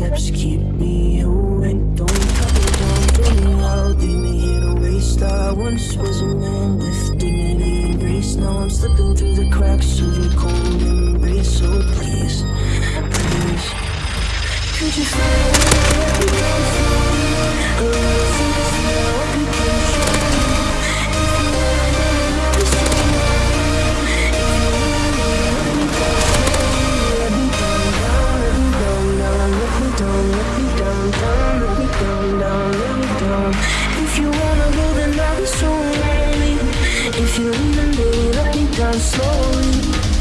steps keep me awake Don't cut me down, throw me out, leave me here to waste. I once was a man with dignity and grace. Now I'm slipping through the cracks of your cold embrace. So please, please Could you feel leave, then baby, let me down slowly.